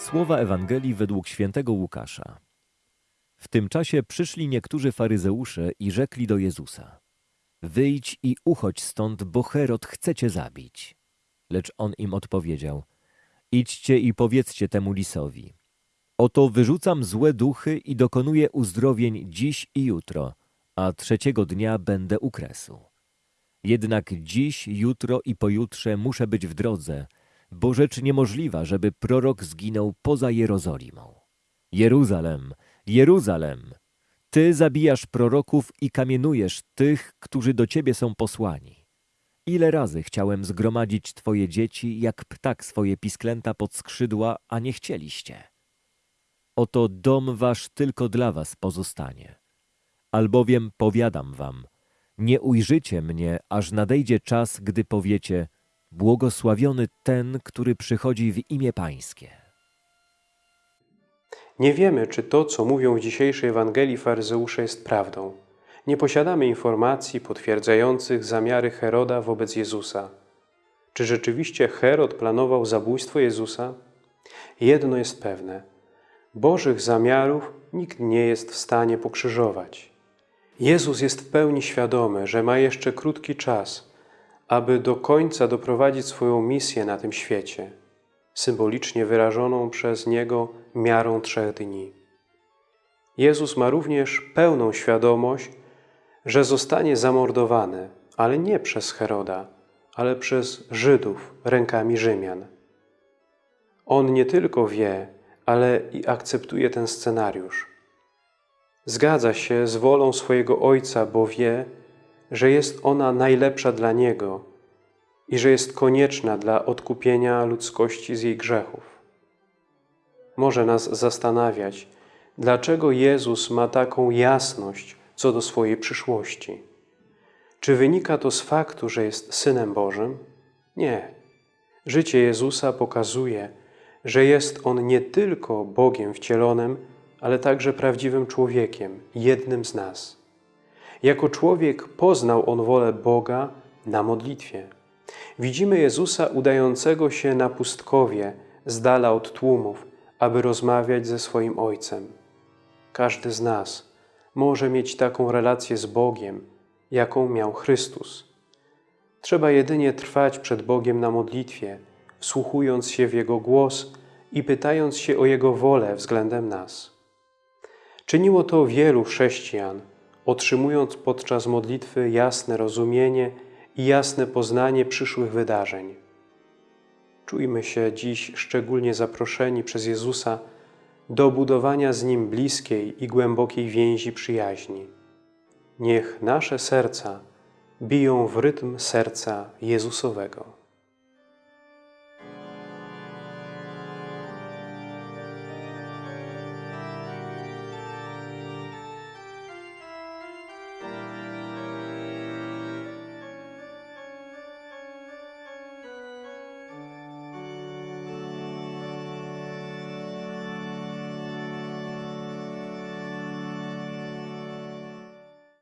Słowa Ewangelii według świętego Łukasza. W tym czasie przyszli niektórzy faryzeusze i rzekli do Jezusa: Wyjdź i uchodź stąd, bo Herod chce cię zabić. Lecz on im odpowiedział: Idźcie i powiedzcie temu lisowi: Oto wyrzucam złe duchy i dokonuję uzdrowień dziś i jutro, a trzeciego dnia będę u kresu. Jednak dziś, jutro i pojutrze muszę być w drodze, bo rzecz niemożliwa, żeby prorok zginął poza Jerozolimą. Jeruzalem, Jeruzalem, ty zabijasz proroków i kamienujesz tych, którzy do ciebie są posłani. Ile razy chciałem zgromadzić twoje dzieci, jak ptak swoje pisklęta pod skrzydła, a nie chcieliście. Oto dom wasz tylko dla was pozostanie. Albowiem powiadam wam, nie ujrzycie mnie, aż nadejdzie czas, gdy powiecie, błogosławiony ten, który przychodzi w imię Pańskie. Nie wiemy, czy to, co mówią w dzisiejszej Ewangelii faryzeusze jest prawdą. Nie posiadamy informacji potwierdzających zamiary Heroda wobec Jezusa. Czy rzeczywiście Herod planował zabójstwo Jezusa? Jedno jest pewne. Bożych zamiarów nikt nie jest w stanie pokrzyżować. Jezus jest w pełni świadomy, że ma jeszcze krótki czas, aby do końca doprowadzić swoją misję na tym świecie, symbolicznie wyrażoną przez Niego miarą trzech dni. Jezus ma również pełną świadomość, że zostanie zamordowany, ale nie przez Heroda, ale przez Żydów rękami Rzymian. On nie tylko wie, ale i akceptuje ten scenariusz. Zgadza się z wolą swojego Ojca, bo wie, że jest ona najlepsza dla Niego i że jest konieczna dla odkupienia ludzkości z jej grzechów. Może nas zastanawiać, dlaczego Jezus ma taką jasność co do swojej przyszłości. Czy wynika to z faktu, że jest Synem Bożym? Nie. Życie Jezusa pokazuje, że jest On nie tylko Bogiem wcielonym, ale także prawdziwym człowiekiem, jednym z nas. Jako człowiek poznał On wolę Boga na modlitwie. Widzimy Jezusa udającego się na pustkowie, z dala od tłumów, aby rozmawiać ze swoim Ojcem. Każdy z nas może mieć taką relację z Bogiem, jaką miał Chrystus. Trzeba jedynie trwać przed Bogiem na modlitwie, wsłuchując się w Jego głos i pytając się o Jego wolę względem nas. Czyniło to wielu chrześcijan, otrzymując podczas modlitwy jasne rozumienie i jasne poznanie przyszłych wydarzeń. Czujmy się dziś szczególnie zaproszeni przez Jezusa do budowania z Nim bliskiej i głębokiej więzi przyjaźni. Niech nasze serca biją w rytm serca Jezusowego.